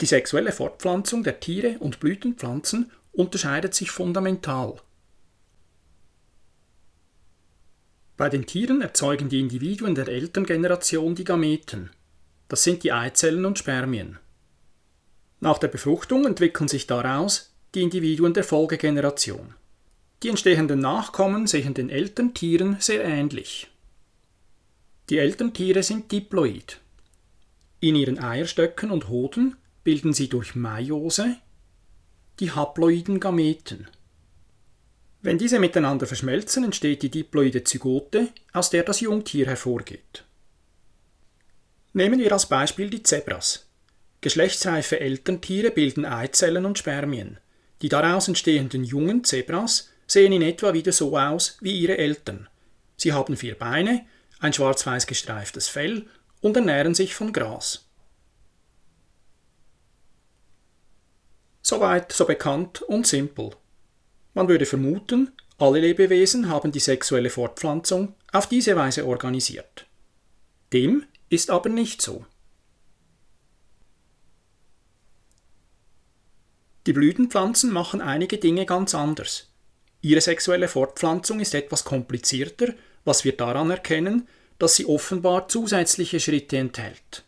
Die sexuelle Fortpflanzung der Tiere und Blütenpflanzen unterscheidet sich fundamental. Bei den Tieren erzeugen die Individuen der Elterngeneration die Gameten. Das sind die Eizellen und Spermien. Nach der Befruchtung entwickeln sich daraus die Individuen der Folgegeneration. Die entstehenden Nachkommen sehen den Elterntieren sehr ähnlich. Die Elterntiere sind diploid. In ihren Eierstöcken und Hoden bilden sie durch Meiose die haploiden Gameten. Wenn diese miteinander verschmelzen, entsteht die diploide Zygote, aus der das Jungtier hervorgeht. Nehmen wir als Beispiel die Zebras. Geschlechtsreife Elterntiere bilden Eizellen und Spermien. Die daraus entstehenden jungen Zebras sehen in etwa wieder so aus wie ihre Eltern. Sie haben vier Beine, ein schwarz-weiß gestreiftes Fell und ernähren sich von Gras. Soweit so bekannt und simpel. Man würde vermuten, alle Lebewesen haben die sexuelle Fortpflanzung auf diese Weise organisiert. Dem ist aber nicht so. Die Blütenpflanzen machen einige Dinge ganz anders. Ihre sexuelle Fortpflanzung ist etwas komplizierter, was wir daran erkennen, dass sie offenbar zusätzliche Schritte enthält.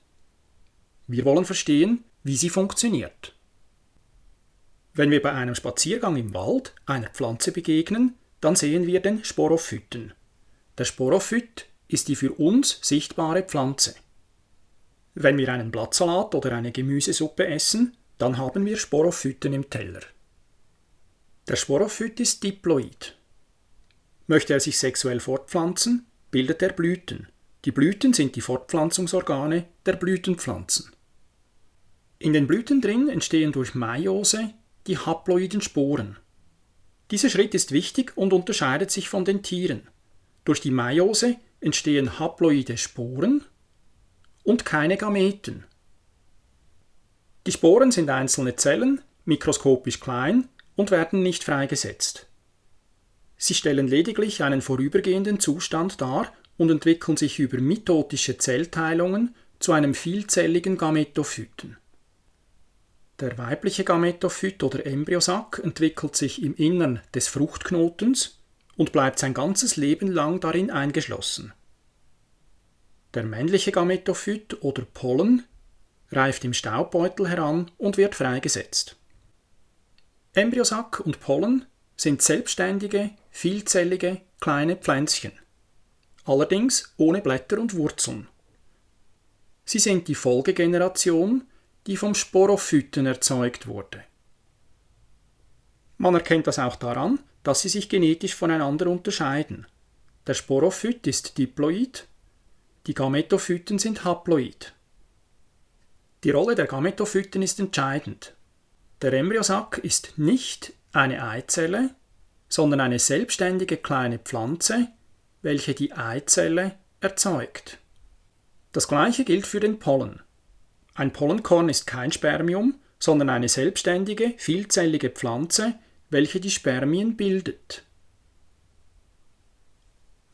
Wir wollen verstehen, wie sie funktioniert. Wenn wir bei einem Spaziergang im Wald einer Pflanze begegnen, dann sehen wir den Sporophyten. Der Sporophyt ist die für uns sichtbare Pflanze. Wenn wir einen Blattsalat oder eine Gemüsesuppe essen, dann haben wir Sporophyten im Teller. Der Sporophyt ist diploid. Möchte er sich sexuell fortpflanzen, bildet er Blüten. Die Blüten sind die Fortpflanzungsorgane der Blütenpflanzen. In den Blüten drin entstehen durch Meiose die haploiden Sporen. Dieser Schritt ist wichtig und unterscheidet sich von den Tieren. Durch die Meiose entstehen haploide Sporen und keine Gameten. Die Sporen sind einzelne Zellen, mikroskopisch klein und werden nicht freigesetzt. Sie stellen lediglich einen vorübergehenden Zustand dar und entwickeln sich über mitotische Zellteilungen zu einem vielzelligen Gametophyten. Der weibliche Gametophyt oder Embryosack entwickelt sich im Innern des Fruchtknotens und bleibt sein ganzes Leben lang darin eingeschlossen. Der männliche Gametophyt oder Pollen reift im Staubbeutel heran und wird freigesetzt. Embryosack und Pollen sind selbstständige, vielzellige kleine Pflänzchen, allerdings ohne Blätter und Wurzeln. Sie sind die Folgegeneration, die vom Sporophyten erzeugt wurde. Man erkennt das auch daran, dass sie sich genetisch voneinander unterscheiden. Der Sporophyt ist diploid, die Gametophyten sind haploid. Die Rolle der Gametophyten ist entscheidend. Der Embryosack ist nicht eine Eizelle, sondern eine selbstständige kleine Pflanze, welche die Eizelle erzeugt. Das gleiche gilt für den Pollen. Ein Pollenkorn ist kein Spermium, sondern eine selbstständige, vielzellige Pflanze, welche die Spermien bildet.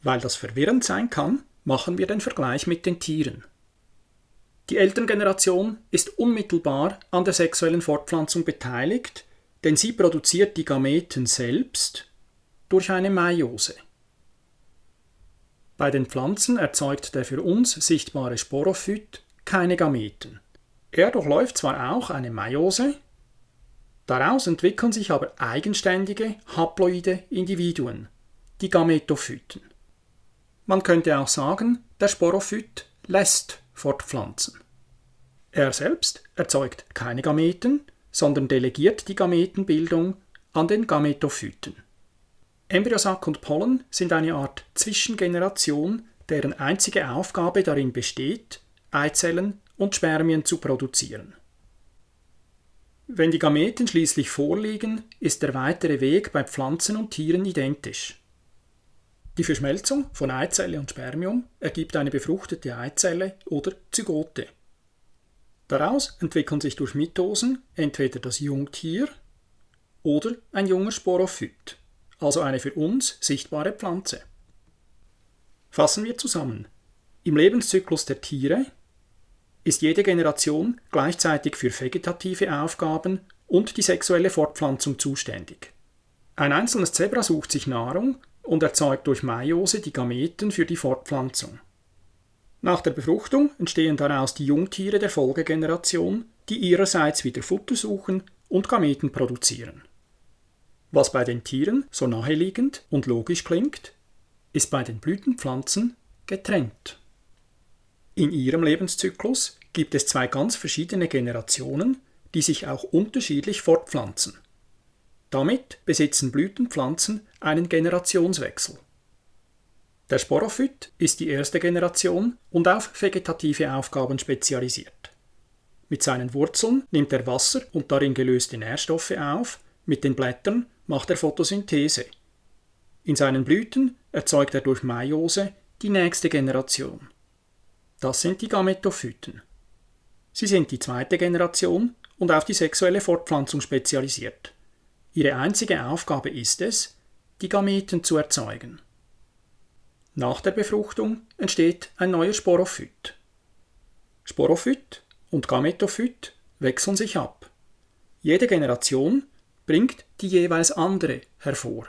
Weil das verwirrend sein kann, machen wir den Vergleich mit den Tieren. Die Elterngeneration ist unmittelbar an der sexuellen Fortpflanzung beteiligt, denn sie produziert die Gameten selbst durch eine Meiose. Bei den Pflanzen erzeugt der für uns sichtbare Sporophyt keine Gameten. Er durchläuft zwar auch eine Meiose, daraus entwickeln sich aber eigenständige haploide Individuen, die Gametophyten. Man könnte auch sagen, der Sporophyt lässt fortpflanzen. Er selbst erzeugt keine Gameten, sondern delegiert die Gametenbildung an den Gametophyten. Embryosack und Pollen sind eine Art Zwischengeneration, deren einzige Aufgabe darin besteht, Eizellen und Spermien zu produzieren. Wenn die Gameten schließlich vorliegen, ist der weitere Weg bei Pflanzen und Tieren identisch. Die Verschmelzung von Eizelle und Spermium ergibt eine befruchtete Eizelle oder Zygote. Daraus entwickeln sich durch Mitosen entweder das Jungtier oder ein junger Sporophyt, also eine für uns sichtbare Pflanze. Fassen wir zusammen. Im Lebenszyklus der Tiere ist jede Generation gleichzeitig für vegetative Aufgaben und die sexuelle Fortpflanzung zuständig. Ein einzelnes Zebra sucht sich Nahrung und erzeugt durch Meiose die Gameten für die Fortpflanzung. Nach der Befruchtung entstehen daraus die Jungtiere der Folgegeneration, die ihrerseits wieder Futter suchen und Gameten produzieren. Was bei den Tieren so naheliegend und logisch klingt, ist bei den Blütenpflanzen getrennt. In ihrem Lebenszyklus gibt es zwei ganz verschiedene Generationen, die sich auch unterschiedlich fortpflanzen. Damit besitzen Blütenpflanzen einen Generationswechsel. Der Sporophyt ist die erste Generation und auf vegetative Aufgaben spezialisiert. Mit seinen Wurzeln nimmt er Wasser und darin gelöste Nährstoffe auf, mit den Blättern macht er Photosynthese. In seinen Blüten erzeugt er durch Meiose die nächste Generation. Das sind die Gametophyten. Sie sind die zweite Generation und auf die sexuelle Fortpflanzung spezialisiert. Ihre einzige Aufgabe ist es, die Gameten zu erzeugen. Nach der Befruchtung entsteht ein neuer Sporophyt. Sporophyt und Gametophyt wechseln sich ab. Jede Generation bringt die jeweils andere hervor.